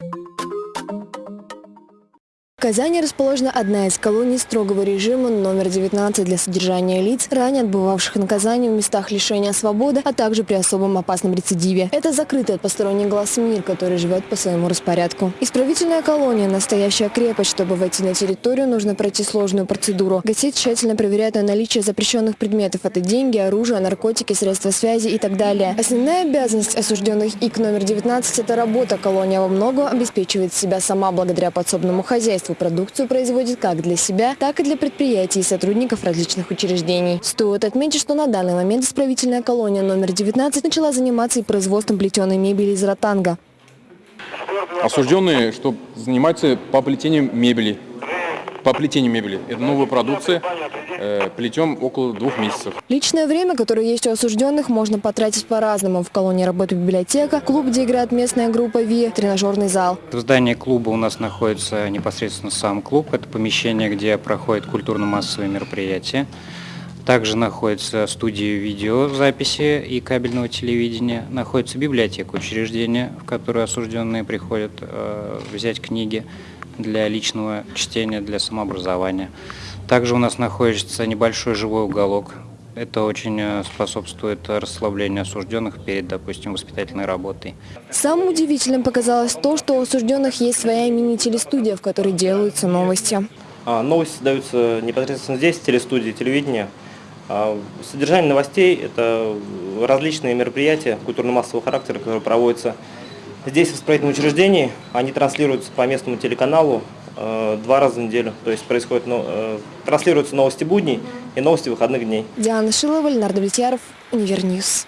Thank you В Казани расположена одна из колоний строгого режима номер 19 для содержания лиц, ранее отбывавших наказание в местах лишения свободы, а также при особом опасном рецидиве. Это закрытый от посторонних глаз мир, который живет по своему распорядку. Исправительная колония – настоящая крепость. Чтобы войти на территорию, нужно пройти сложную процедуру. Гостей тщательно проверяют на наличие запрещенных предметов. Это деньги, оружие, наркотики, средства связи и так далее. Основная обязанность осужденных ИК номер 19 – это работа. Колония во многом обеспечивает себя сама благодаря подсобному хозяйству хозяйству продукцию производит как для себя, так и для предприятий и сотрудников различных учреждений. Стоит отметить, что на данный момент исправительная колония номер 19 начала заниматься и производством плетеной мебели из ротанга. Осужденные, что занимаются по плетению мебели. По плетению мебели. Это новая продукция. Э, плетем около двух месяцев. Личное время, которое есть у осужденных, можно потратить по-разному. В колонии работает библиотека, клуб, где играет местная группа ВИ, тренажерный зал. В здании клуба у нас находится непосредственно сам клуб. Это помещение, где проходят культурно-массовые мероприятия. Также находится студия видеозаписи и кабельного телевидения. Находится библиотека учреждения, в которое осужденные приходят э, взять книги для личного чтения, для самообразования. Также у нас находится небольшой живой уголок. Это очень э, способствует расслаблению осужденных перед, допустим, воспитательной работой. Самым удивительным показалось то, что у осужденных есть своя мини-телестудия, в которой делаются новости. А, новости даются непосредственно здесь, в телестудии, телевидения. А, содержание новостей – это различные мероприятия культурно-массового характера, которые проводятся здесь, в исправительном учреждении. Они транслируются по местному телеканалу Э, два раза в неделю. То есть происходит, ну, э, транслируются новости будней и новости выходных дней. Диана Шилова, Ленардо Влетьяров, Универньюз.